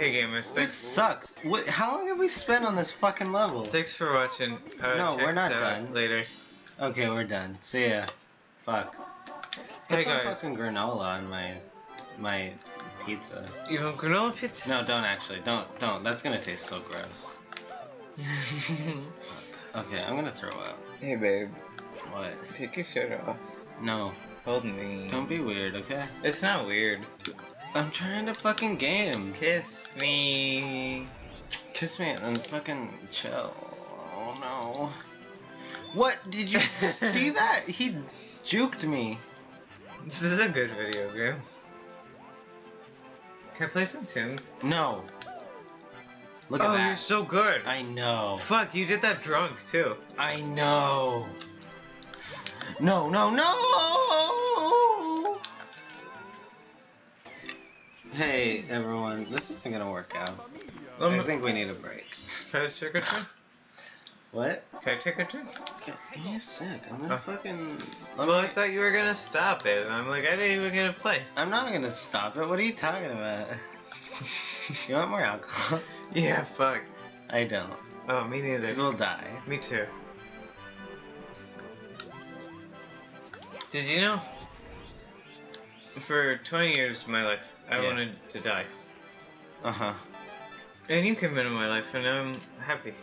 Hey gamers, This thanks, sucks. What, how long have we spent on this fucking level? thanks for watching. Uh, No, we're not done. Later. Okay, we're done. See ya. Fuck. Hey Put some guys, fucking granola on my my pizza. you want granola pizza? No, don't actually. Don't don't. That's gonna taste so gross. Okay, I'm gonna throw up. hey babe, What? take your shirt off. No. Hold me. Don't be weird, okay? It's not weird. I'm trying to fucking game. Kiss me. Kiss me and fucking chill. Oh no. What? Did you see that? He juked me. This is a good video game. Can I play some tunes? No. Look at oh, that. oh, that. you're so good. I know. Fuck, you did that drunk too. I know. No, no, no! Hey, everyone. This isn't gonna work out. I Um, think we need a break. Can I take a drink? What? Can I take a drink? Give give me a sec. I'm gonna Oh. fucking. Let Well, me- I thought you were gonna stop it. and I'm like, I didn't even get to play. I'm not gonna stop it. What are you talking about? you want more alcohol? Yeah, fuck. I don't. Oh, me neither. Because we'll die. Me too. Did you know? For 20 years of my life, I Yeah. wanted to die. Uh huh. And you came into my life, and I'm happy.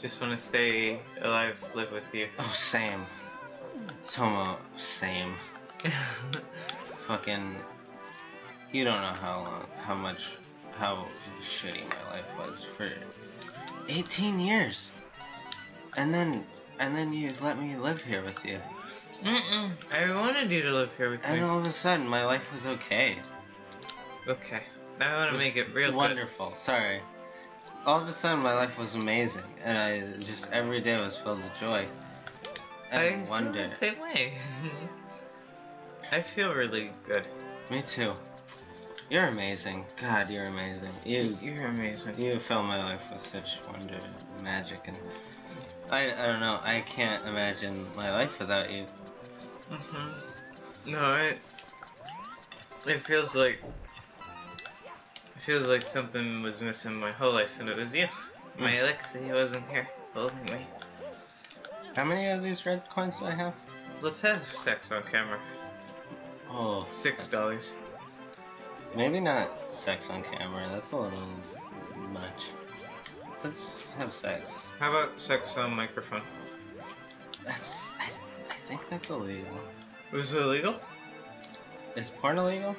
Just want to stay alive, live with you. Oh, same. Tomo, same. Fucking. You don't know how long, how much, how shitty my life was for 18 years. And then, and then you let me live here with you. Mm-mm. I wanted you to live here with me. And all of a sudden, my life was okay. Okay. Now I want to make it real good. Wonderful. Sorry. All of a sudden, my life was amazing, and I just every day was filled with joy. And I feel wonder. the same way. I feel really good. Me too. You're amazing. God, you're amazing. You You're amazing. you fill my life with such wonder and magic, and I I don't know. I can't imagine my life without you. Hmm No, it it feels like it feels like something was missing my whole life, and it was you. My Mm. Alexi wasn't here holding me. How many of these red coins do I have? Let's have sex on camera. Oh, Six dollars. maybe not sex on camera. That's a little much. Let's have sex. How about sex on microphone? That's think that's illegal. Is it illegal? Is porn illegal?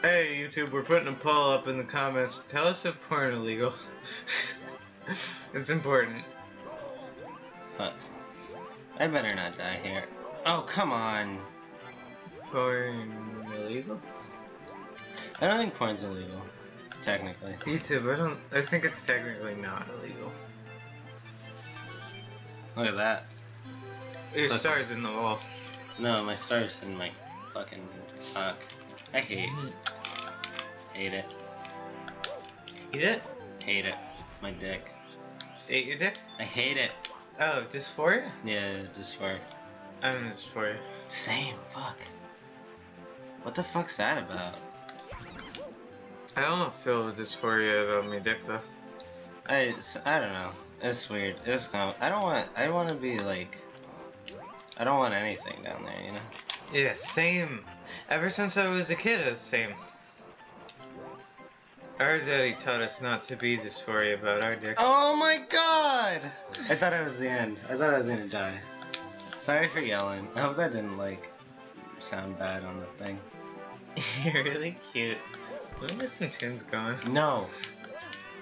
Hey YouTube, we're putting a poll up in the comments. Tell us if porn illegal. it's important. Fuck. I better not die here. Oh, come on. Porn illegal? I don't think porn's illegal. Technically. YouTube, I don't. I think it's technically not illegal. Look at that. Your Look. star's in the wall. No, my star's in my fucking cock. I hate, it. hate it, Eat it? hate it. My dick. Ate your dick? I hate it. Oh, dysphoria? Yeah, dysphoria. I'm dysphoria. same. Fuck. What the fuck's that about? I don't feel dysphoria about my dick though. I, I don't know. It's weird. It's of, I don't want. I want to be like. I don't want anything down there, you know. Yeah, same. Ever since I was a kid, it's the same. Our daddy taught us not to be this dysphoria about our dick. Oh my god! I thought it was the end. I thought I was gonna die. Sorry for yelling. I hope that didn't like sound bad on the thing. You're really cute. Let me get some tunes going. No.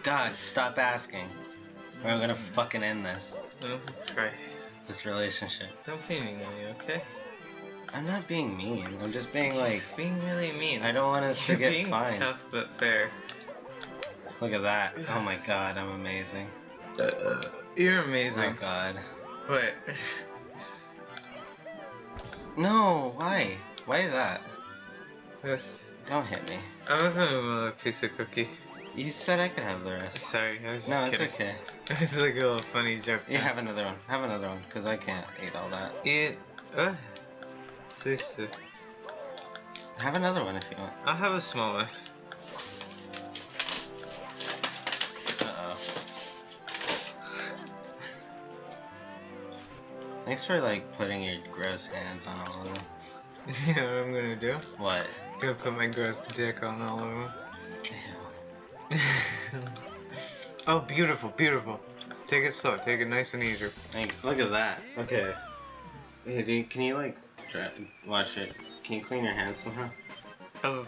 God, stop asking. Or I'm gonna fucking end this. Oh, cry. This relationship. Don't be mean to me, okay? I'm not being mean. I'm just being like, Being really mean. I don't want us to You're get being fined. tough but fair. Look at that. Oh my god, I'm amazing. Uh, uh, you're amazing. Oh god. What? No, why? Why is that? Yes. Don't hit me. I'm a piece of cookie. You said I could have the rest. Sorry, I was just No, kidding. it's okay. this is like a little funny joke. You yeah, have another one. Have another one, because I can't eat all that. Eat. Uh. Have another one if you want. I'll have a small one. Uh oh. Thanks for like putting your gross hands on all of them. you know what I'm gonna do? What? I'm gonna put my gross dick on all of them. Oh, beautiful, beautiful. Take it slow. Take it nice and easy. Like, look at that. Okay. Hey, dude, can you like try, watch it? Can you clean your hands somehow? Oh,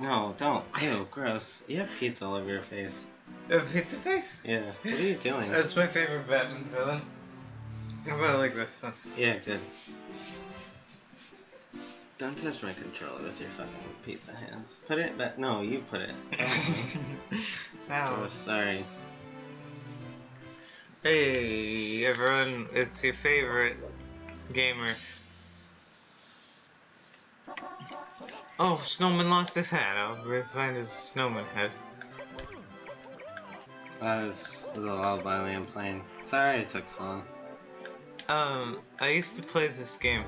No, don't. Ew, gross. You have pizza all over your face. a pizza face? Yeah. What are you doing? That's my favorite Batman villain. How about like this one? Yeah, good. Don't touch my controller with your fucking pizza hands. Put it back. No, you put it. Ow. Oh, sorry. Hey everyone, it's your favorite gamer. Oh, Snowman lost his hat. I'll go find his snowman head. That was a lullaby Liam playing. Sorry it took so long. Um, I used to play this game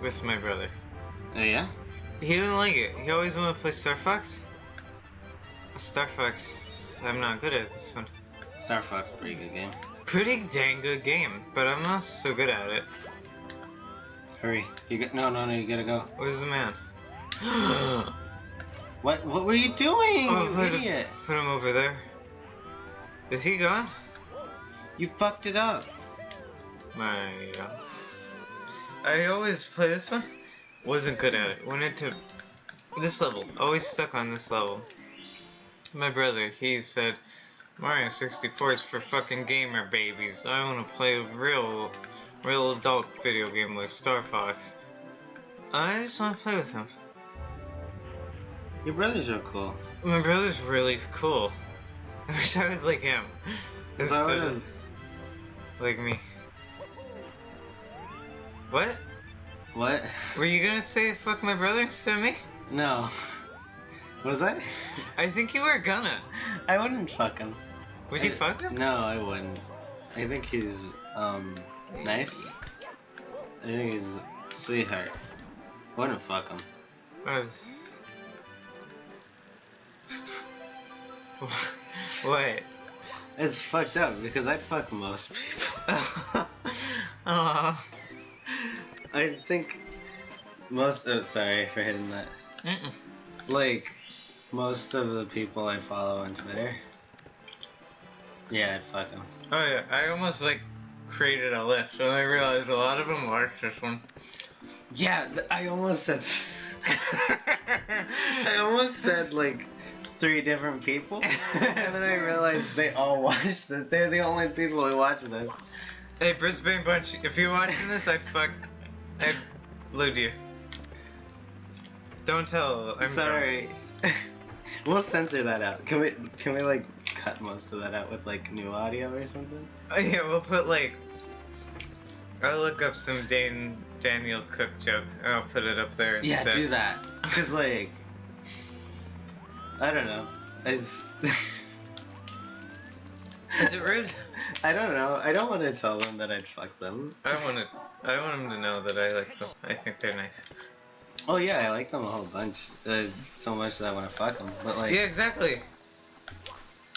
with my brother. Oh yeah? He didn't like it. He always wanted to play Star Fox. Star Fox, I'm not good at this one. Star Fox, pretty good game. Pretty dang good game, but I'm not so good at it. Hurry. You get no no no you gotta go. Where's the man? oh, What what were you doing, you put, idiot? put him over there. Is he gone? You fucked it up. My, uh, I always play this one. Wasn't good at it. Went into this level. Always stuck on this level. My brother, he said, Mario 64 is for fucking gamer babies. I want to play real, real adult video game like Star Fox. I just want to play with him. Your brothers are cool. My brother's really cool. I wish I was like him. Instead of like me. What? What? Were you gonna say fuck my brother instead of me? No. Was I? I think you were gonna. I wouldn't fuck him. Would you fuck him? No, I wouldn't. I think he's um nice. I think he's a sweetheart. Wouldn't fuck him. What? It's fucked up because I'd fuck most people. Aw. I think most. Oh, sorry for hitting that. Mm-mm. Like most of the people I follow on Twitter. Yeah, fuck them. Oh yeah, I almost like created a list and I realized a lot of them watched this one. Yeah, th- I almost said. I almost said like three different people, and then I realized they all watch this. They're the only people who watch this. hey, Brisbane Bunch, if you're watching this, I fuck. I blued you. Don't tell. I'm Sorry. we'll censor that out. Can we? Can we like cut most of that out with like new audio or something? Oh, yeah, we'll put like. I'll look up some Dan Daniel Cook joke and I'll put it up there Yeah, instead. do that. Cause like, I don't know. It's. Is it rude? I don't know. I don't want to tell them that I'd fuck them. I want to. I want them to know that I like them. I think they're nice. Oh yeah, I like them a whole bunch. There's so much that I want to fuck them, but like, yeah, exactly.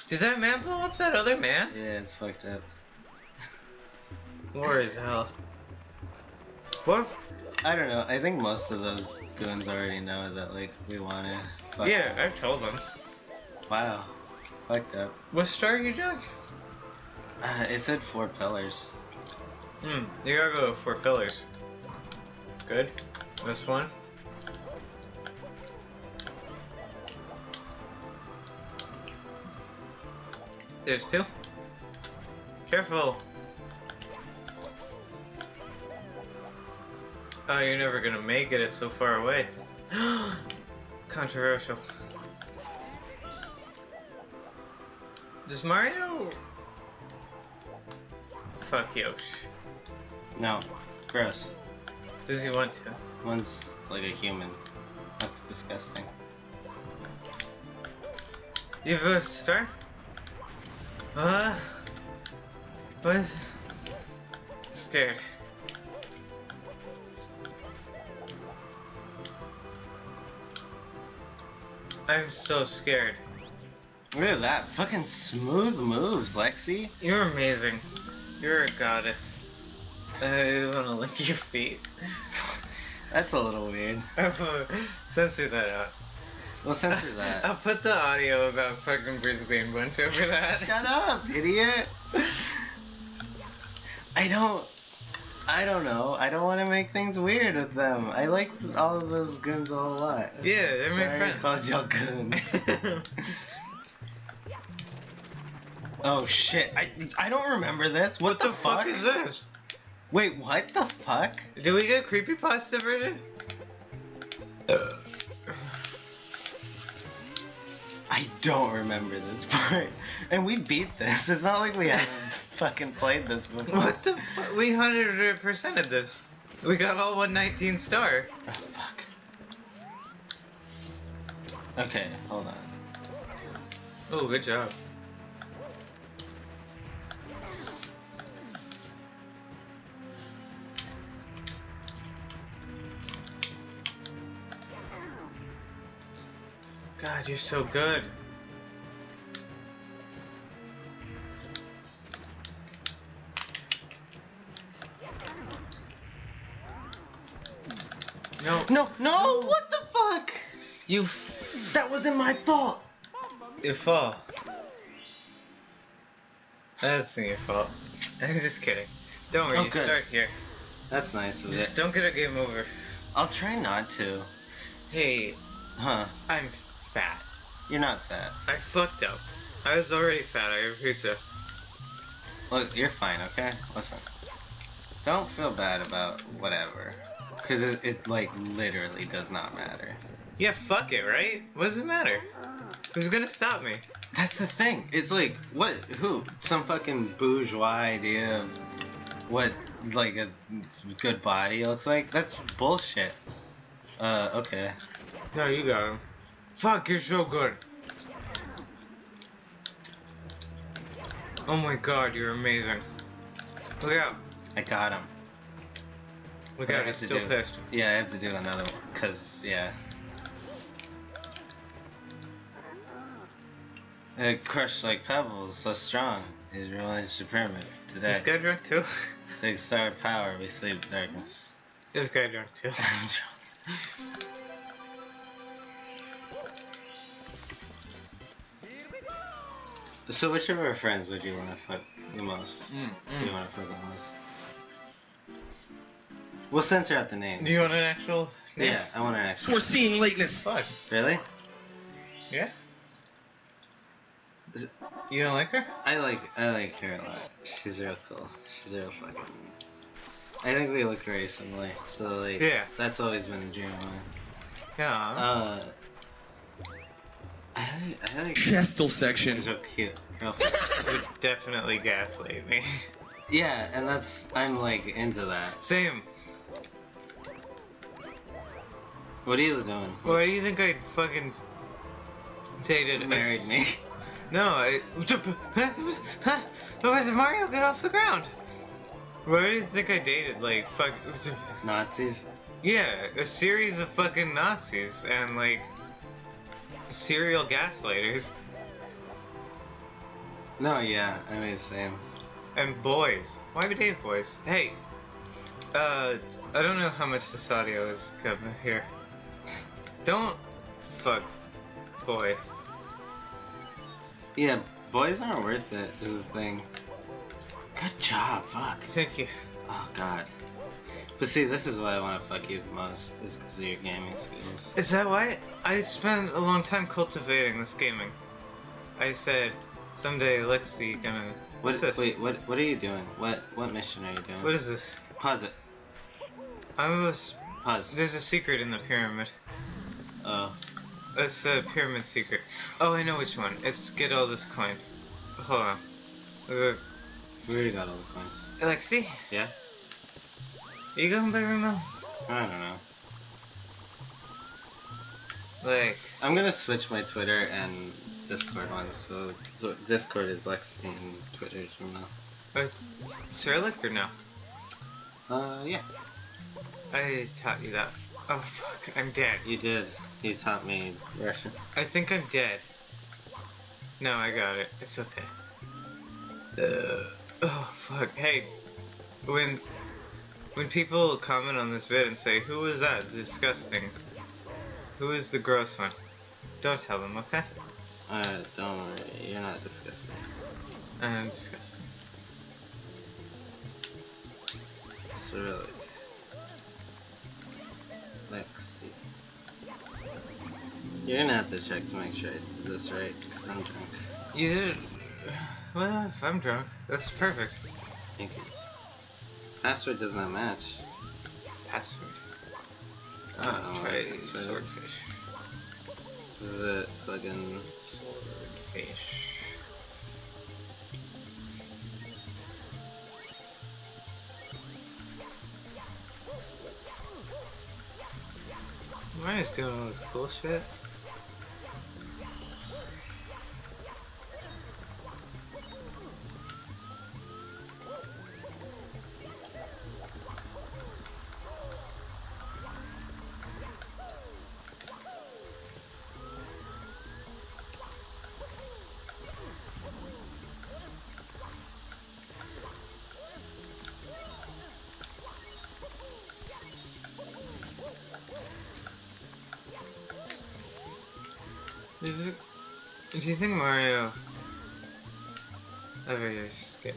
Did that man blow up that other man? yeah, it's fucked up. War is hell. What? I don't know. I think most of those goons already know that like we want to. Fuck Yeah, I've told them. Wow. Fucked up. What star are you doing? Uh, it said four pillars. Hmm, you gotta go four pillars. Good. This one. There's two. Careful. Oh, you're never gonna make it. It's so far away. Controversial. Does Mario... Fuck Yoshi. No. Gross. Does he want to? One's like a human. That's disgusting. You have a star? Uh, was scared. I'm so scared. Look at that. Fucking smooth moves, Lexi. You're amazing. You're a goddess. I wanna lick your feet. That's a little weird. Censor that out. We'll censor that. I'll put the audio about fucking Brisbane Bunch over that. Shut up, idiot. I don't. I don't know. I don't want to make things weird with them. I like all of those goons a whole lot. Yeah, they're my Sorry I friends. called y'all goons. oh shit! I I don't remember this. What, what the fuck is this? Wait, what the fuck? Do we get creepy creepypasta version? I don't remember this part. And we beat this. It's not like we haven't fucking played this before. What the fuck? We 100%ed this. We got all 119 star. Oh fuck. Okay, hold on. Oh, good job. God, you're so good. No, No, no! What the fuck? you, f- That wasn't my fault. you fall. That's not your fault. I'm just kidding. Don't worry, Oh, you good. start here. That's nice of you. Just it. don't get a game over. I'll try not to. Hey, Huh? I'm fat. You're not fat. I fucked up. I was already fat. I have pizza. Look, you're fine, okay? Listen. Don't feel bad about whatever. Because it, it, like, literally does not matter. Yeah, fuck it, right? What does it matter? Who's gonna stop me? That's the thing. It's like, what? Who? Some fucking bourgeois idea of what, like, a good body looks like? That's bullshit. Uh, okay. No, you got him. Fuck, you're so good. Oh my god, you're amazing. Look out. I got him. Look I out, have he's still do? pissed. Yeah, I have to do another one. Because, yeah. Uh, crushed like pebbles, so strong. Is realized the pyramid today. This guy drunk too? Six star power, we sleep darkness. this guy drunk too. I'm drunk. So which of our friends would you want to fuck the most? Mm, Do you want to fuck the most? We'll censor out the names. Do you want an actual name? Yeah, I want an actual. Foreseeing lateness. Fuck. Really? Yeah? It- You don't like her? I like I like her a lot. She's real cool. She's real fucking. I think we look very similar, so like Yeah. that's always been a dream of mine. Yeah. Uh, I I like Chestal section. she's real cute. Would definitely gaslight me. yeah, and that's I'm like into that. Same. What are you doing? Why do you think I fucking dated a married s- me? No, I. Huh? Why does Mario get off the ground? Why do you think I dated like fuck? Nazis? Yeah, a series of fucking Nazis and like serial gaslighters No, yeah, I mean the same. and boys. Why we dating boys? Hey, uh, I don't know how much this audio is coming here. Don't fuck boy. Yeah, boys aren't worth it. Is the thing. Good job. Fuck. Thank you. Oh god. But see, this is why I want to fuck you the most, is because of your gaming skills. Is that why I spent a long time cultivating this gaming? I said someday Lexi gonna. What's What? this? Wait, what? What are you doing? What? What mission are you doing? What is this? Pause it. I was. Pause. There's a secret in the pyramid. Oh. It's a pyramid secret. Oh, I know which one. It's get all this coin. Hold on. Uh, We already got all the coins. Lexi, Yeah? are you going by Ramel? I don't know. Lex. I'm gonna switch my Twitter and Discord ones, so, so Discord is Lexi and Twitter is from now. Oh, it's Cyrillic or no? Uh, yeah. I taught you that. Oh fuck, I'm dead. You did. You taught me Russian. I think I'm dead. No, I got it. It's okay. oh fuck. Hey, when When people comment on this vid and say, "Who was that? Disgusting. Who is the gross one?" Don't tell them, okay? Uh, don't worry, you're not disgusting. I'm disgusting. Cyrillic. Lexi. You're gonna have to check to make sure I did this right, because I'm drunk. You did. Well, if I'm drunk, that's perfect. Thank you. Password does not match. Password. I know Ah, try swordfish. Is it fucking... Swordfish. Mario's doing all this cool Is it, do you think Mario oh, ever is scared?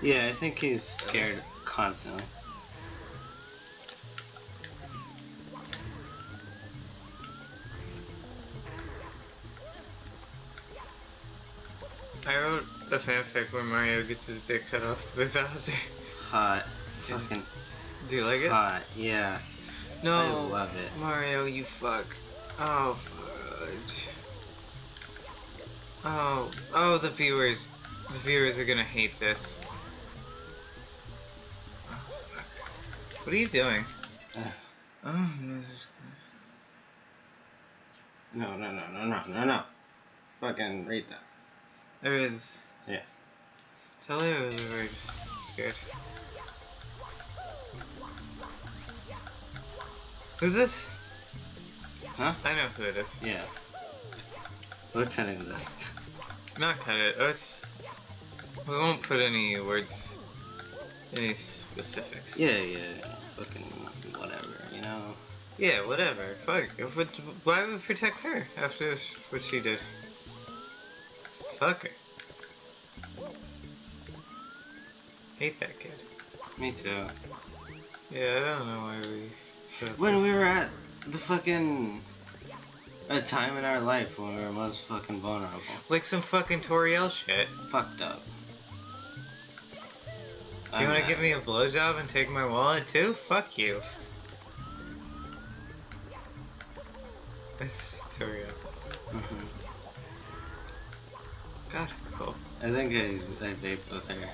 Yeah, I think he's scared constantly. I wrote a fanfic where Mario gets his dick cut off by Bowser. Hot. Fucking Do you like it? hot, yeah. no, I love it. Mario, you fuck. Oh, fudge. Oh, oh, the viewers. The viewers are gonna hate this. Oh. What are you doing? Oh, no, No, no, no, no, no, no, no. Fucking read that. there is. Yeah. Tell her I was very scared. Who's this? Huh? I know who it is. Yeah. We're cutting this. Not cut it. Let's, We won't put any words, any specifics. Yeah, yeah. Fucking whatever, you know? Yeah, whatever. Fuck. Why would we protect her after what she did? Fuck her. Hate that kid. Me too. Yeah, I don't know why we. When we were at the fucking. A time in our life when we were most fucking vulnerable. Like some fucking Toriel shit. Fucked up. Do you want to give me a blowjob and take my wallet too? Fuck you. It's Toriel. hmm God, cool. I think I, I vaped with her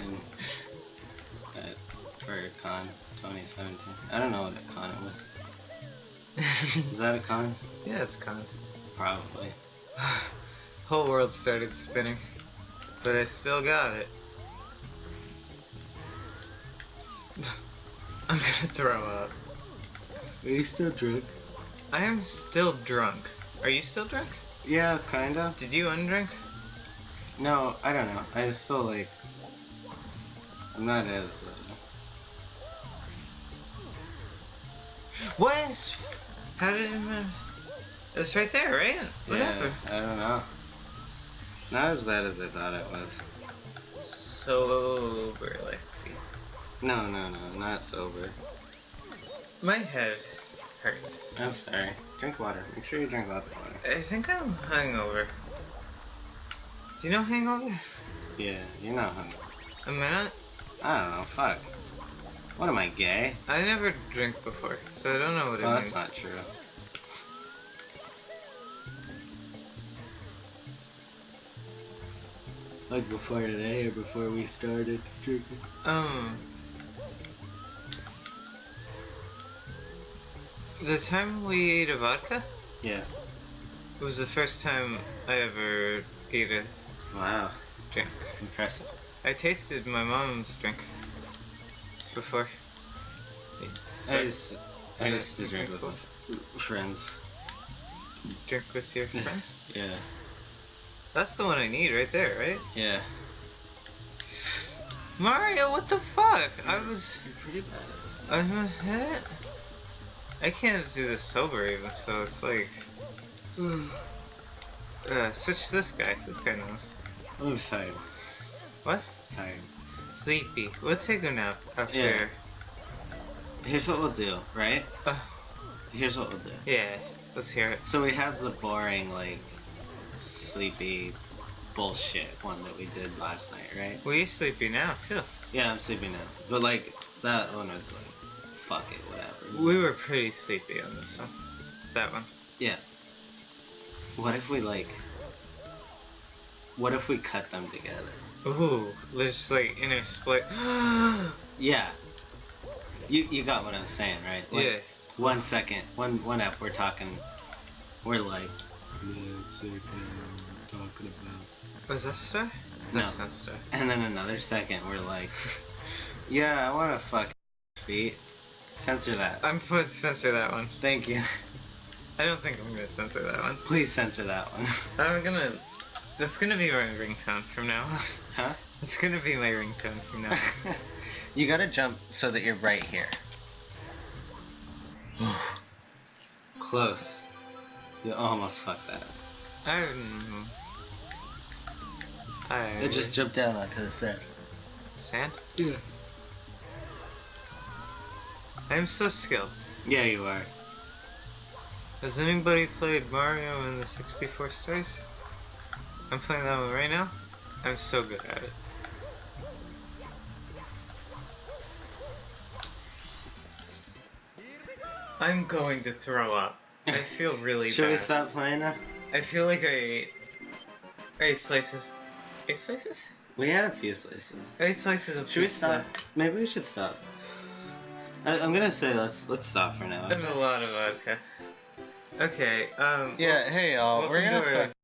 for con 2017. I don't know what a con it was. Is that a con? yeah, it's con. Probably. Whole world started spinning, but I still got it. I'm gonna throw up. Are you still drunk? I am still drunk. Are you still drunk? Yeah, kinda. Did you undrink? No, I don't know. I still like. I'm not as. Uh, What? How did it move? It's right there, right? What yeah, happened? I don't know. Not as bad as I thought it was. Sober, let's see. No, no, no, not sober. My head hurts. I'm sorry. Drink water. Make sure you drink lots of water. I think I'm hungover. Do you know hangover? Yeah, you're not hungry. Am I not? I don't know. Fuck. What am I gay? I never drink before, so I don't know what it Well, means. that's not true. Like before today or before we started drinking? Um. The time we ate a vodka Yeah. it was the first time I ever ate a Wow. drink. Impressive. I tasted my mom's drink before. It's, I used, to, I used to drink with my friends. drink with your friends. Yeah. That's the one I need right there, right? Yeah. Mario, what the fuck? I was. You're pretty bad at this. I was hit. I can't do this sober even, so it's like. Uh, switch to this guy. This guy knows. I'm tired. What? Tired. Sleepy. We'll take a nap after. Yeah. Here's what we'll do, right? Uh, Here's what we'll do. yeah, let's hear it. So we have the boring, like, sleepy bullshit one that we did last night, right? Well, you're sleepy now, too. Yeah, I'm sleepy now. But, like, that one was like, fuck it, whatever. We were pretty sleepy on this one. That one. Yeah. What if we, like, what if we cut them together? Ooh, there's like in a split. Yeah. You you got what I'm saying, right? Like, yeah. One second, one one up, we're talking, we're like, let's see what we're talking about. Was that Star? No. That's Star. And then another second, we're like, yeah, I want to fuck feet. Censor that. I'm to censor that one. Thank you. I don't think I'm gonna censor that one. Please censor that one. I'm gonna. That's gonna be my ringtone from now on. huh? It's gonna be my ringtone from now on. you gotta jump so that you're right here. Close. You almost fucked that up. I'm. I. Just jumped down onto the sand. Sand? Yeah. I'm so skilled. Yeah, you are. Has anybody played Mario in the 64 stars? I'm playing that one right now. I'm so good at it. I'm going to throw up. I feel really Should bad. we stop playing now? I feel like I ate eight slices. Eight slices? We had a few slices. Eight slices of Should we stop? Maybe we should stop. I, I'm gonna say let's let's stop for now. And a lot of vodka. Okay, um. Yeah. Hey y'all. We're gonna to our- fuck